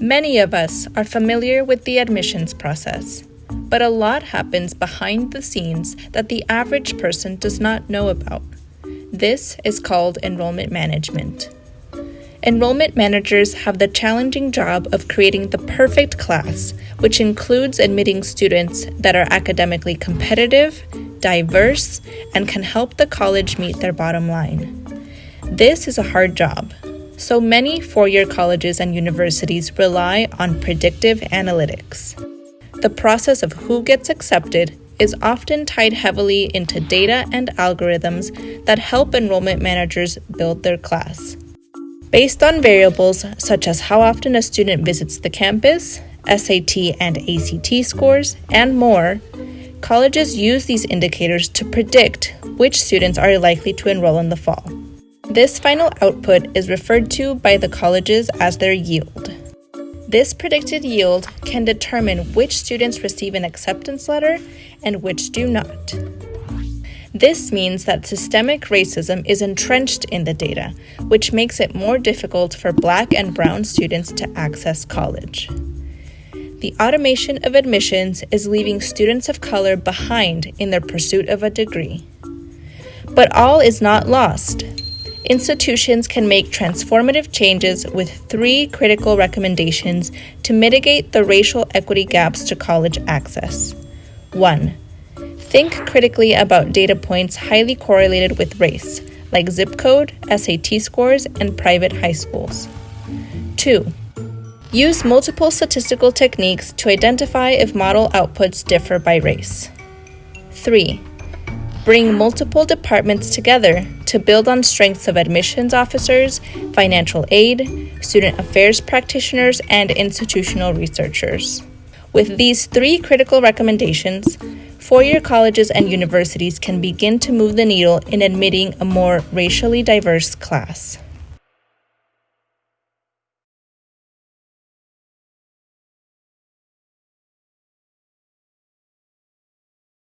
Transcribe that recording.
Many of us are familiar with the admissions process, but a lot happens behind the scenes that the average person does not know about. This is called enrollment management. Enrollment managers have the challenging job of creating the perfect class, which includes admitting students that are academically competitive, diverse, and can help the college meet their bottom line. This is a hard job, so many four year colleges and universities rely on predictive analytics. The process of who gets accepted is often tied heavily into data and algorithms that help enrollment managers build their class. Based on variables such as how often a student visits the campus, SAT and ACT scores, and more, colleges use these indicators to predict which students are likely to enroll in the fall. This final output is referred to by the colleges as their yield. This predicted yield can determine which students receive an acceptance letter and which do not. This means that systemic racism is entrenched in the data, which makes it more difficult for black and brown students to access college. The automation of admissions is leaving students of color behind in their pursuit of a degree. But all is not lost institutions can make transformative changes with three critical recommendations to mitigate the racial equity gaps to college access. 1. Think critically about data points highly correlated with race, like zip code, SAT scores, and private high schools. 2. Use multiple statistical techniques to identify if model outputs differ by race. 3. Bring multiple departments together to build on strengths of admissions officers, financial aid, student affairs practitioners, and institutional researchers. With these three critical recommendations, four year colleges and universities can begin to move the needle in admitting a more racially diverse class.